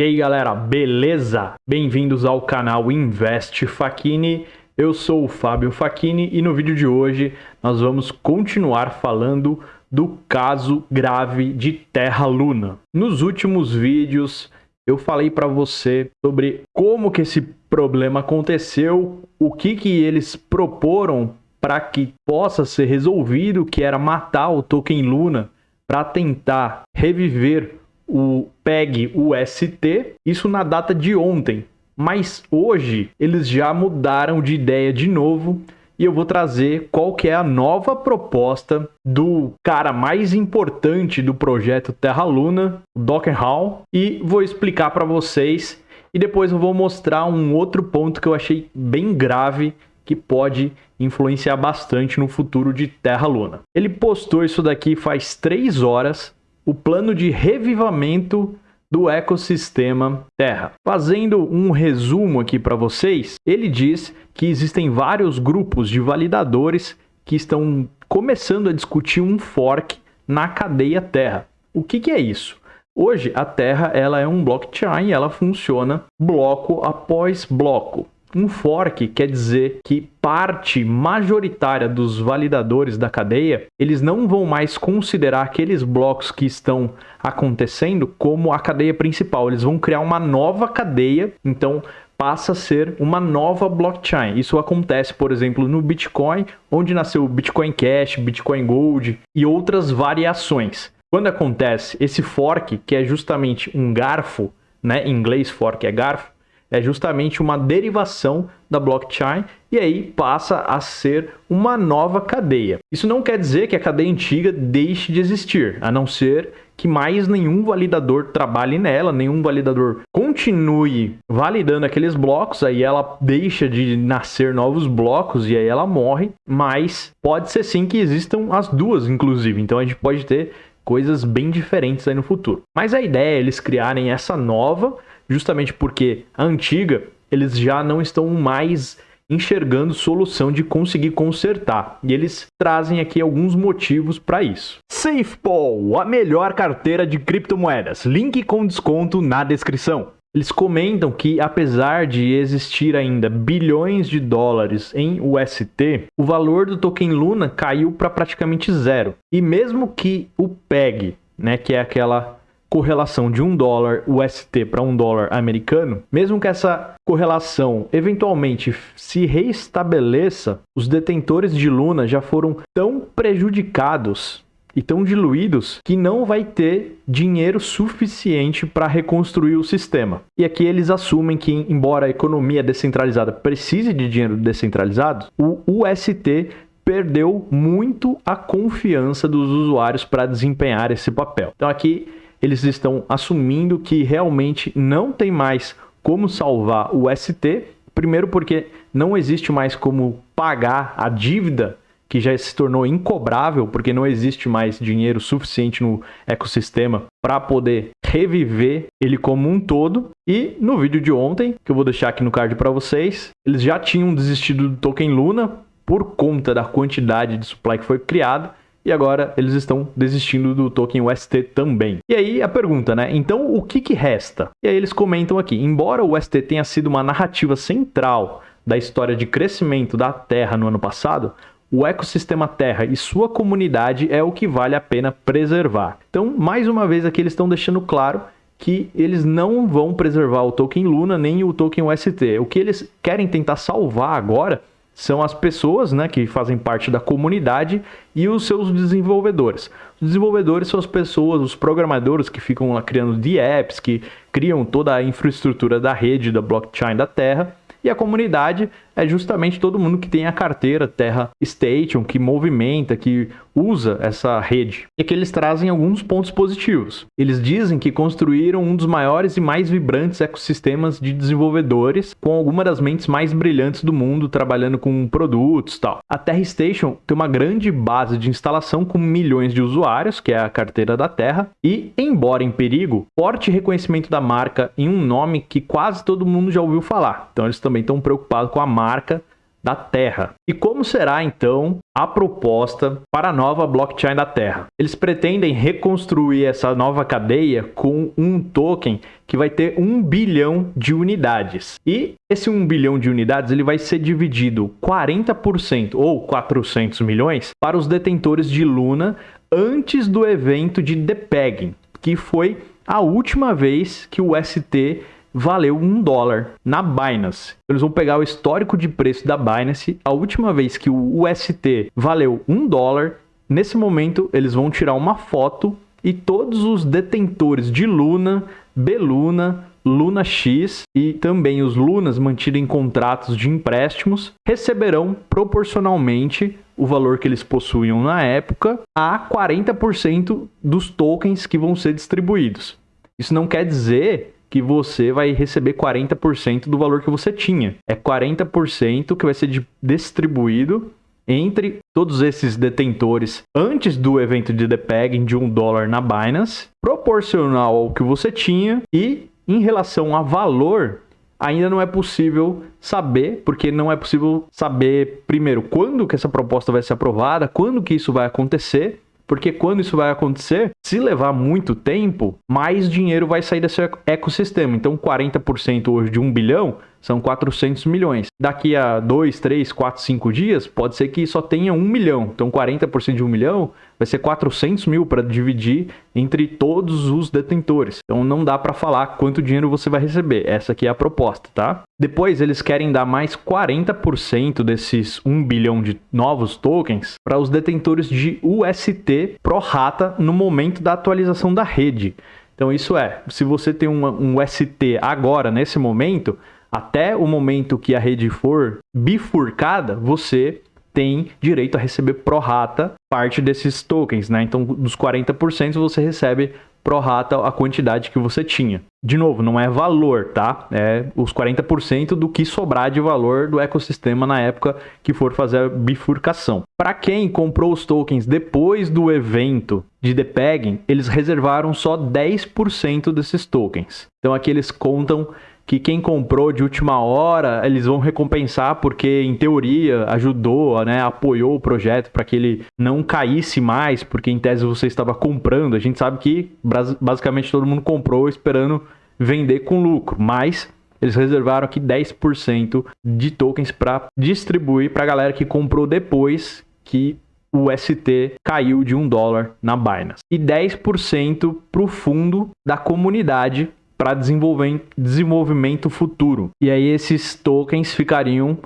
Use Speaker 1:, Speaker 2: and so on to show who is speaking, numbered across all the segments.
Speaker 1: E aí galera, beleza? Bem-vindos ao canal Invest Facchini. Eu sou o Fábio Facchini e no vídeo de hoje nós vamos continuar falando do caso grave de Terra-Luna. Nos últimos vídeos eu falei para você sobre como que esse problema aconteceu, o que que eles proporam para que possa ser resolvido, que era matar o token Luna para tentar reviver o PEG UST, isso na data de ontem. Mas hoje eles já mudaram de ideia de novo e eu vou trazer qual que é a nova proposta do cara mais importante do projeto Terra Luna, o Docker Hall, e vou explicar para vocês e depois eu vou mostrar um outro ponto que eu achei bem grave que pode influenciar bastante no futuro de Terra Luna. Ele postou isso daqui faz três horas o plano de revivamento do ecossistema Terra. Fazendo um resumo aqui para vocês, ele diz que existem vários grupos de validadores que estão começando a discutir um fork na cadeia Terra. O que, que é isso? Hoje a Terra ela é um blockchain, ela funciona bloco após bloco. Um fork quer dizer que parte majoritária dos validadores da cadeia, eles não vão mais considerar aqueles blocos que estão acontecendo como a cadeia principal. Eles vão criar uma nova cadeia, então passa a ser uma nova blockchain. Isso acontece, por exemplo, no Bitcoin, onde nasceu o Bitcoin Cash, Bitcoin Gold e outras variações. Quando acontece esse fork, que é justamente um garfo, né? Em inglês fork é garfo, é justamente uma derivação da blockchain e aí passa a ser uma nova cadeia. Isso não quer dizer que a cadeia antiga deixe de existir, a não ser que mais nenhum validador trabalhe nela, nenhum validador continue validando aqueles blocos, aí ela deixa de nascer novos blocos e aí ela morre, mas pode ser sim que existam as duas, inclusive. Então a gente pode ter coisas bem diferentes aí no futuro. Mas a ideia é eles criarem essa nova justamente porque a antiga eles já não estão mais enxergando solução de conseguir consertar. E eles trazem aqui alguns motivos para isso. SafePol, a melhor carteira de criptomoedas. Link com desconto na descrição. Eles comentam que, apesar de existir ainda bilhões de dólares em UST, o valor do token Luna caiu para praticamente zero. E mesmo que o PEG, né, que é aquela correlação de um dólar UST para um dólar americano, mesmo que essa correlação eventualmente se reestabeleça, os detentores de Luna já foram tão prejudicados e tão diluídos que não vai ter dinheiro suficiente para reconstruir o sistema. E aqui eles assumem que, embora a economia descentralizada precise de dinheiro descentralizado, o UST perdeu muito a confiança dos usuários para desempenhar esse papel. Então aqui eles estão assumindo que realmente não tem mais como salvar o ST, primeiro porque não existe mais como pagar a dívida que já se tornou incobrável, porque não existe mais dinheiro suficiente no ecossistema para poder reviver ele como um todo. E no vídeo de ontem, que eu vou deixar aqui no card para vocês, eles já tinham desistido do token Luna por conta da quantidade de supply que foi criada e agora eles estão desistindo do token UST também. E aí a pergunta, né? Então o que, que resta? E aí eles comentam aqui, embora o UST tenha sido uma narrativa central da história de crescimento da Terra no ano passado, o ecossistema Terra e sua comunidade é o que vale a pena preservar. Então, mais uma vez aqui eles estão deixando claro que eles não vão preservar o token Luna nem o token UST. O que eles querem tentar salvar agora são as pessoas né, que fazem parte da comunidade e os seus desenvolvedores. Os desenvolvedores são as pessoas, os programadores que ficam lá criando de apps, que criam toda a infraestrutura da rede, da blockchain da Terra, e a comunidade é justamente todo mundo que tem a carteira Terra Station, que movimenta, que usa essa rede. E que eles trazem alguns pontos positivos. Eles dizem que construíram um dos maiores e mais vibrantes ecossistemas de desenvolvedores, com algumas das mentes mais brilhantes do mundo trabalhando com produtos e tal. A Terra Station tem uma grande base de instalação com milhões de usuários, que é a carteira da Terra, e, embora em perigo, forte reconhecimento da marca em um nome que quase todo mundo já ouviu falar. Então eles também estão preocupados com a marca da Terra. E como será então a proposta para a nova blockchain da Terra? Eles pretendem reconstruir essa nova cadeia com um token que vai ter um bilhão de unidades. E esse 1 bilhão de unidades ele vai ser dividido 40% ou 400 milhões para os detentores de Luna antes do evento de depegging, que foi a última vez que o ST valeu um dólar na Binance. Eles vão pegar o histórico de preço da Binance. A última vez que o UST valeu um dólar, nesse momento eles vão tirar uma foto e todos os detentores de Luna, Beluna, Luna X e também os Lunas mantidos em contratos de empréstimos receberão proporcionalmente o valor que eles possuíam na época a 40% dos tokens que vão ser distribuídos. Isso não quer dizer que você vai receber 40% do valor que você tinha. É 40% que vai ser distribuído entre todos esses detentores antes do evento de depegging de um dólar na Binance, proporcional ao que você tinha e em relação a valor, ainda não é possível saber, porque não é possível saber primeiro quando que essa proposta vai ser aprovada, quando que isso vai acontecer porque quando isso vai acontecer, se levar muito tempo, mais dinheiro vai sair desse ecossistema. Então, 40% hoje de 1 bilhão são 400 milhões. Daqui a 2, 3, 4, 5 dias, pode ser que só tenha 1 milhão. Então, 40% de 1 milhão vai ser 400 mil para dividir entre todos os detentores. Então, não dá para falar quanto dinheiro você vai receber. Essa aqui é a proposta, tá? Depois, eles querem dar mais 40% desses 1 bilhão de novos tokens para os detentores de UST pro rata no momento da atualização da rede. Então, isso é, se você tem um, um UST agora, nesse momento, até o momento que a rede for bifurcada, você tem direito a receber prorata parte desses tokens, né? Então, dos 40% você recebe prorata a quantidade que você tinha. De novo, não é valor, tá? É os 40% do que sobrar de valor do ecossistema na época que for fazer a bifurcação. Para quem comprou os tokens depois do evento de depegging, eles reservaram só 10% desses tokens. Então aqui eles contam que quem comprou de última hora, eles vão recompensar porque, em teoria, ajudou, né, apoiou o projeto para que ele não caísse mais, porque em tese você estava comprando. A gente sabe que basicamente todo mundo comprou esperando vender com lucro, mas eles reservaram aqui 10% de tokens para distribuir para a galera que comprou depois que o ST caiu de um dólar na Binance. E 10% para o fundo da comunidade para desenvolvimento futuro. E aí esses tokens ficariam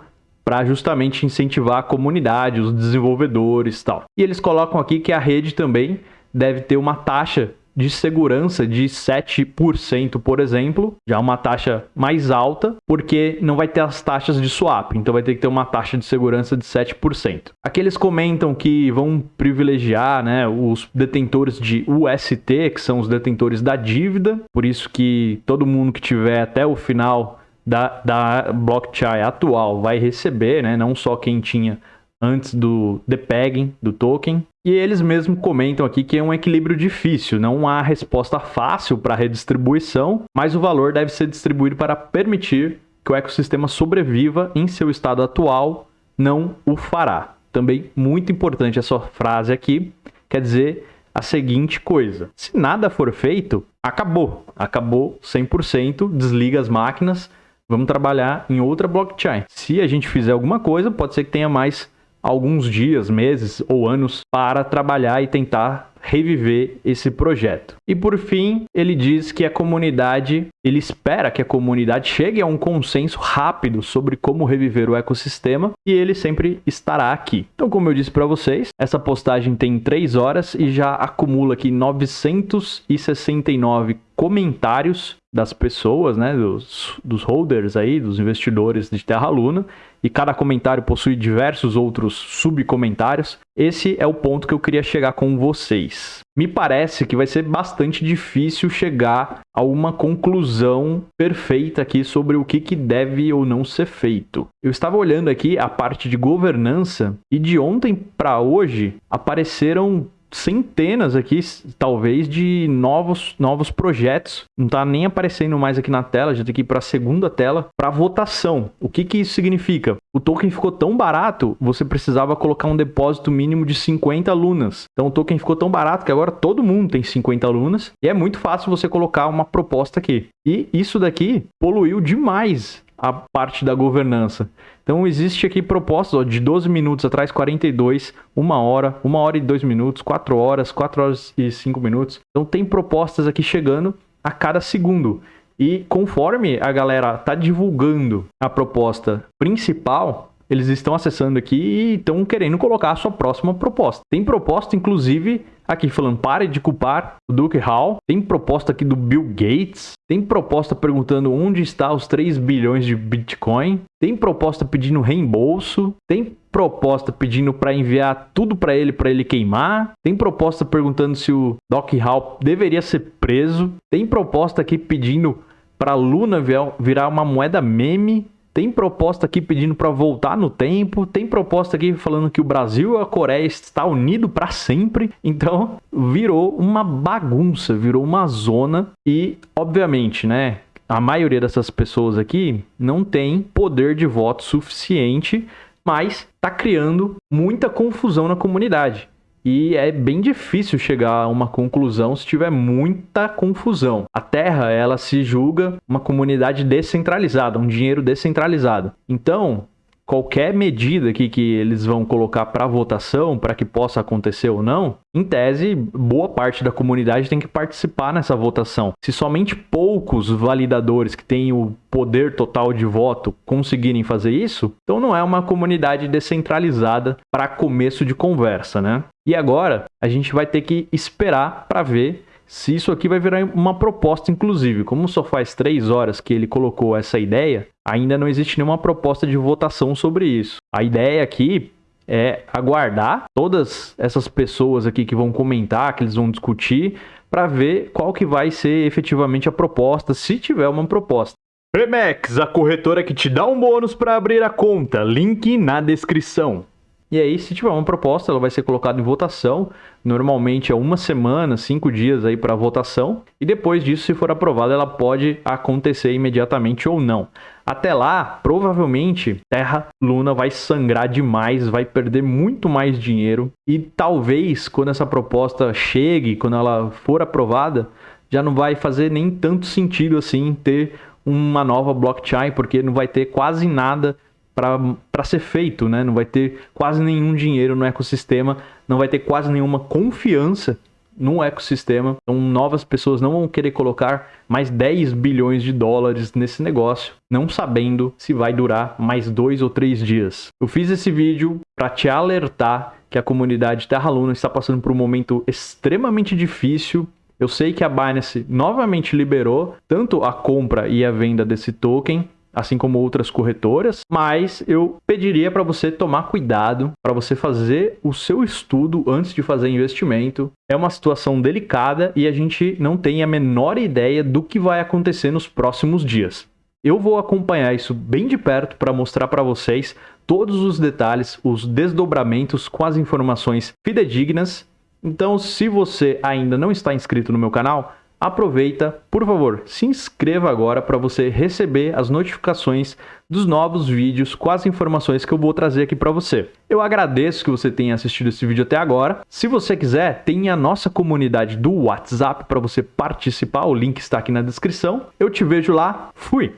Speaker 1: para justamente incentivar a comunidade, os desenvolvedores e tal. E eles colocam aqui que a rede também deve ter uma taxa de segurança de 7%, por exemplo, já uma taxa mais alta, porque não vai ter as taxas de swap, então vai ter que ter uma taxa de segurança de 7%. Aqui eles comentam que vão privilegiar né, os detentores de UST, que são os detentores da dívida, por isso que todo mundo que tiver até o final da, da blockchain atual vai receber, né, não só quem tinha antes do depegging do token. E eles mesmos comentam aqui que é um equilíbrio difícil, não há resposta fácil para redistribuição, mas o valor deve ser distribuído para permitir que o ecossistema sobreviva em seu estado atual, não o fará. Também muito importante essa frase aqui, quer dizer a seguinte coisa: se nada for feito, acabou, acabou 100%, desliga as máquinas, vamos trabalhar em outra blockchain. Se a gente fizer alguma coisa, pode ser que tenha mais alguns dias, meses ou anos para trabalhar e tentar reviver esse projeto. E por fim, ele diz que a comunidade, ele espera que a comunidade chegue a um consenso rápido sobre como reviver o ecossistema e ele sempre estará aqui. Então, como eu disse para vocês, essa postagem tem 3 horas e já acumula aqui 969 comentários das pessoas, né, dos, dos holders aí, dos investidores de Terra Luna, e cada comentário possui diversos outros subcomentários. Esse é o ponto que eu queria chegar com vocês. Me parece que vai ser bastante difícil chegar a uma conclusão perfeita aqui sobre o que, que deve ou não ser feito. Eu estava olhando aqui a parte de governança e de ontem para hoje apareceram centenas aqui, talvez, de novos, novos projetos. Não está nem aparecendo mais aqui na tela, já tem que ir para a segunda tela, para votação. O que, que isso significa? O token ficou tão barato, você precisava colocar um depósito mínimo de 50 lunas. Então o token ficou tão barato que agora todo mundo tem 50 lunas e é muito fácil você colocar uma proposta aqui. E isso daqui poluiu demais a parte da governança. Então existe aqui propostas ó, de 12 minutos atrás, 42, 1 hora, 1 hora e 2 minutos, 4 horas, 4 horas e 5 minutos. Então tem propostas aqui chegando a cada segundo. E conforme a galera tá divulgando a proposta principal, eles estão acessando aqui e estão querendo colocar a sua próxima proposta. Tem proposta, inclusive, aqui falando, pare de culpar o Duke Hall. Tem proposta aqui do Bill Gates. Tem proposta perguntando onde está os 3 bilhões de Bitcoin. Tem proposta pedindo reembolso. Tem proposta pedindo para enviar tudo para ele, para ele queimar. Tem proposta perguntando se o Doc Hall deveria ser preso. Tem proposta aqui pedindo para Luna virar uma moeda meme. Tem proposta aqui pedindo para voltar no tempo, tem proposta aqui falando que o Brasil e a Coreia está unido para sempre. Então, virou uma bagunça, virou uma zona e, obviamente, né, a maioria dessas pessoas aqui não tem poder de voto suficiente, mas está criando muita confusão na comunidade. E é bem difícil chegar a uma conclusão se tiver muita confusão. A Terra, ela se julga uma comunidade descentralizada, um dinheiro descentralizado. Então, qualquer medida aqui que eles vão colocar para votação, para que possa acontecer ou não, em tese, boa parte da comunidade tem que participar nessa votação. Se somente poucos validadores que têm o poder total de voto conseguirem fazer isso, então não é uma comunidade descentralizada para começo de conversa, né? E agora a gente vai ter que esperar para ver se isso aqui vai virar uma proposta, inclusive. Como só faz três horas que ele colocou essa ideia, ainda não existe nenhuma proposta de votação sobre isso. A ideia aqui é aguardar todas essas pessoas aqui que vão comentar, que eles vão discutir, para ver qual que vai ser efetivamente a proposta, se tiver uma proposta. Remex, a corretora que te dá um bônus para abrir a conta. Link na descrição. E aí, se tiver uma proposta, ela vai ser colocada em votação. Normalmente é uma semana, cinco dias aí para votação. E depois disso, se for aprovada, ela pode acontecer imediatamente ou não. Até lá, provavelmente, Terra Luna vai sangrar demais, vai perder muito mais dinheiro. E talvez, quando essa proposta chegue, quando ela for aprovada, já não vai fazer nem tanto sentido assim ter uma nova blockchain, porque não vai ter quase nada para ser feito, né? Não vai ter quase nenhum dinheiro no ecossistema, não vai ter quase nenhuma confiança no ecossistema. Então, novas pessoas não vão querer colocar mais 10 bilhões de dólares nesse negócio, não sabendo se vai durar mais dois ou três dias. Eu fiz esse vídeo para te alertar que a comunidade Terra Luna está passando por um momento extremamente difícil. Eu sei que a Binance novamente liberou tanto a compra e a venda desse token, assim como outras corretoras, mas eu pediria para você tomar cuidado, para você fazer o seu estudo antes de fazer investimento. É uma situação delicada e a gente não tem a menor ideia do que vai acontecer nos próximos dias. Eu vou acompanhar isso bem de perto para mostrar para vocês todos os detalhes, os desdobramentos com as informações fidedignas. Então, se você ainda não está inscrito no meu canal, aproveita, por favor, se inscreva agora para você receber as notificações dos novos vídeos com as informações que eu vou trazer aqui para você. Eu agradeço que você tenha assistido esse vídeo até agora. Se você quiser, tem a nossa comunidade do WhatsApp para você participar, o link está aqui na descrição. Eu te vejo lá, fui!